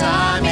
time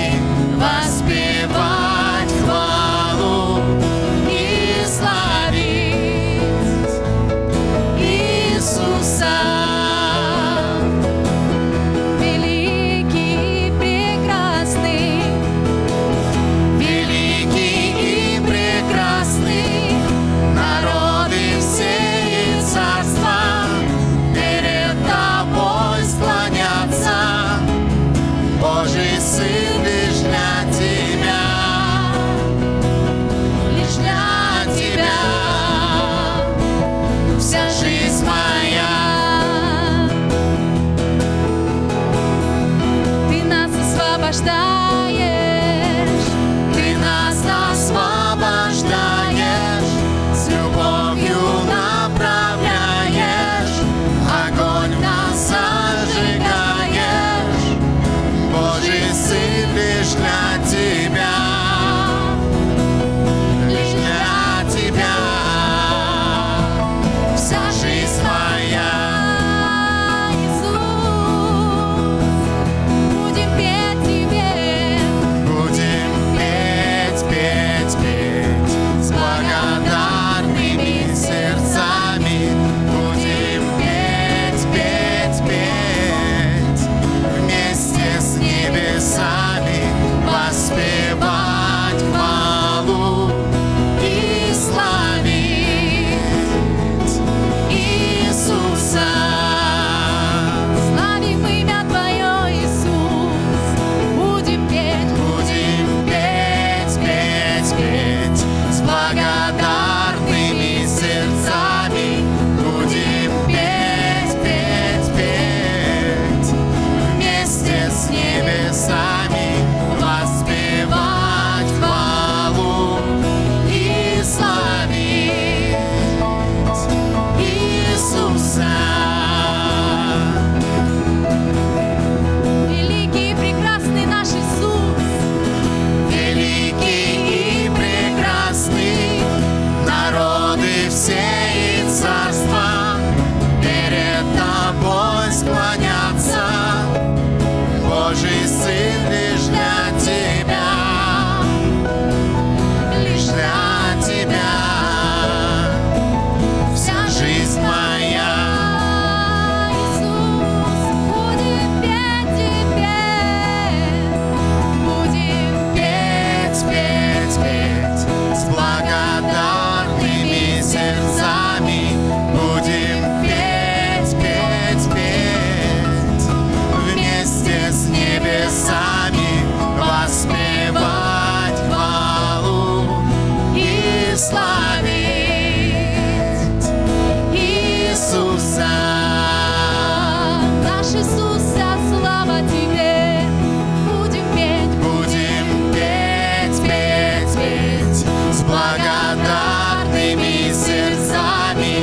благодарными сердцами.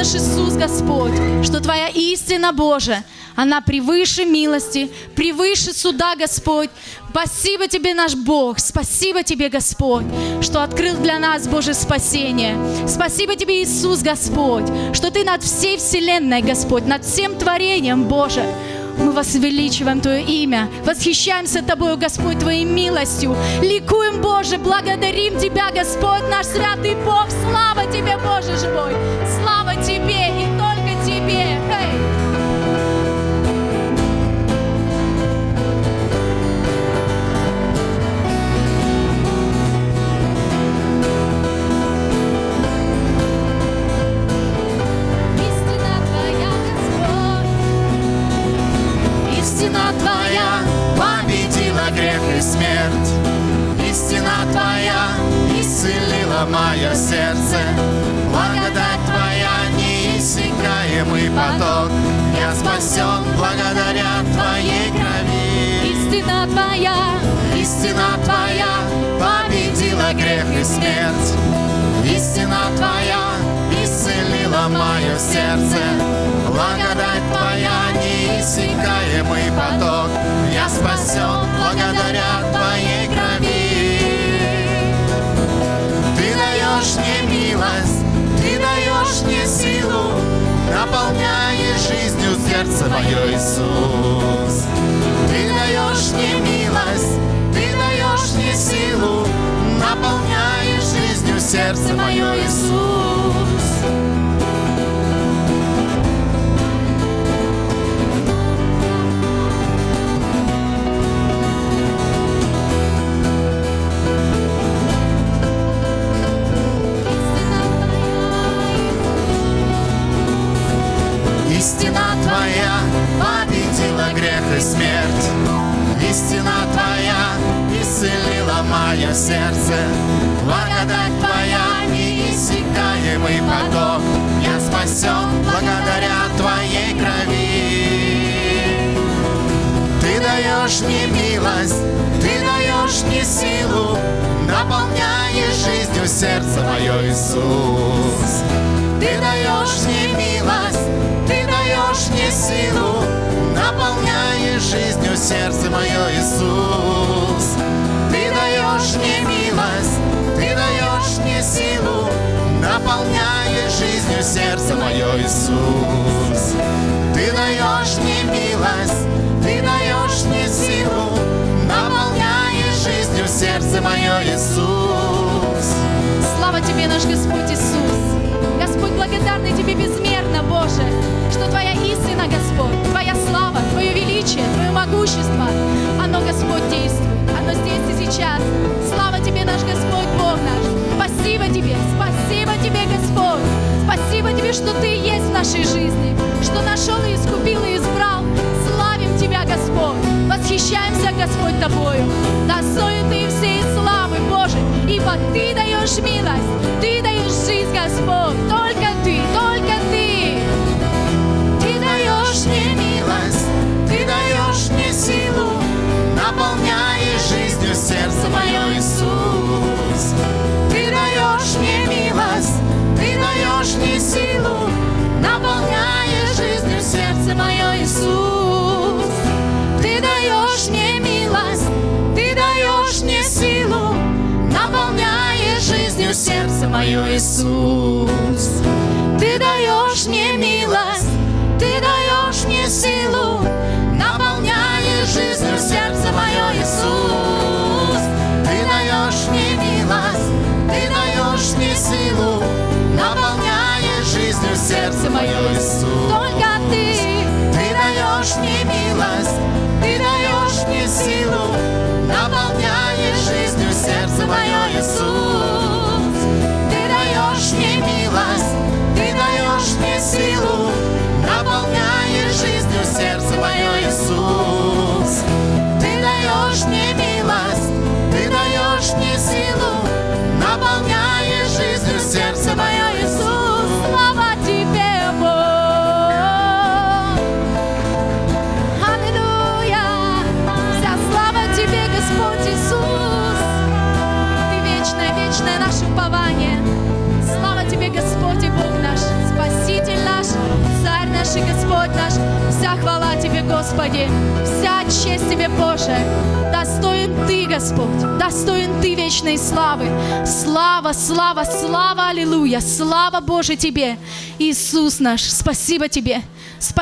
Наш Иисус, Господь, что Твоя истина Божия, она превыше милости, превыше суда, Господь. Спасибо Тебе, наш Бог, спасибо Тебе, Господь, что открыл для нас Божье спасение. Спасибо Тебе, Иисус, Господь, что Ты над всей вселенной, Господь, над всем творением, Боже. Мы возвеличиваем Твое имя, восхищаемся Тобою, Господь, Твоей милостью. Ликуем, Боже, благодарим Тебя, Господь, наш святый Бог. Слава Тебе, Боже живой! Слава Тебе мое сердце. Благодать Твоя неиссякаемый поток. Я спасен благодаря Твоей крови. истина Твоя, Истина Твоя победила грех и смерть. Истина Твоя исцелила мое сердце. Благодать Твоя неиссякаемый поток. Я спасен мое, Иисус. Твоя победила грех и смерть. Истина Твоя исцелила мое сердце. Благодать Твоя неиссякаемый поток. Я спасен благодаря Твоей крови. Ты даешь мне милость, Ты даешь мне силу, наполняешь жизнью сердце мое, Иисус. Ты даешь мне милость, силу, наполняешь жизнью сердце мое, Иисус. Ты даешь мне милость, Ты даешь мне силу, наполняешь жизнью сердце мое, Иисус. Ты даешь что Ты есть в нашей жизни, что нашел и искупил и избрал. Славим Тебя, Господь! Восхищаемся, Господь, Тобою. Достоин Ты всей славы, Боже, ибо Ты даешь милость, сердце мое, Иисус. Ты даешь мне милость, Ты даешь мне силу, наполняешь жизнью сердце мое, Иисус. Ты даешь мне милость, Ты даешь мне силу, наполняешь Тебе, вся честь Тебе, Боже. Достоин Ты, Господь, достоин Ты вечной славы. Слава, слава, слава, аллилуйя, слава Боже Тебе. Иисус наш, спасибо Тебе. Спасибо.